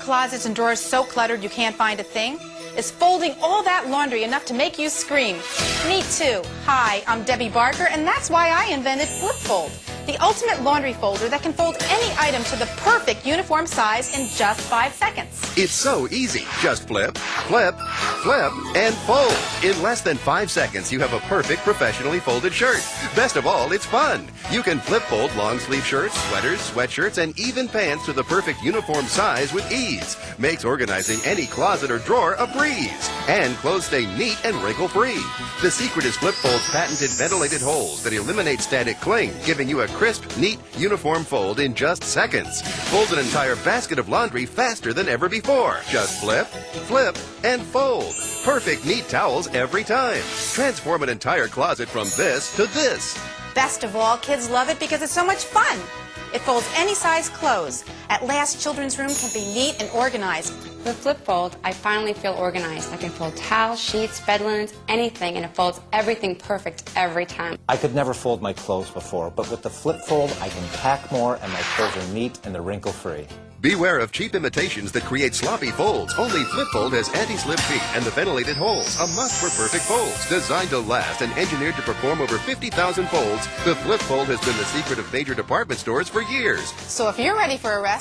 closets and drawers so cluttered you can't find a thing? Is folding all that laundry enough to make you scream? Me too. Hi, I'm Debbie Barker, and that's why I invented Flip Fold, the ultimate laundry folder that can fold any item to the perfect uniform size in just five seconds. It's so easy. Just flip, flip, flip, and fold. In less than five seconds, you have a perfect professionally folded shirt. Best of all, it's fun. You can flip fold long sleeve shirts, sweaters, sweatshirts, and even pants to the perfect uniform size with ease. Makes organizing any closet or drawer a breeze. And clothes stay neat and wrinkle free. The secret is Flip Fold's patented ventilated holes that eliminate static cling, giving you a crisp, neat, uniform fold in just seconds. Fold an entire basket of laundry faster than ever before. Just flip, flip, and fold. Perfect neat towels every time. Transform an entire closet from this to this. Best of all, kids love it because it's so much fun. It folds any size clothes. At last, children's room can be neat and organized. With Flip Fold, I finally feel organized. I can fold towels, sheets, bed linens, anything, and it folds everything perfect every time. I could never fold my clothes before, but with the Flip Fold, I can pack more and my clothes are neat and they're wrinkle free. Beware of cheap imitations that create sloppy folds. Only Flip Fold has anti-slip feet and the ventilated holes, a must for perfect folds. Designed to last and engineered to perform over 50,000 folds, the Flip Fold has been the secret of major department stores for years. So if you're ready for a rest,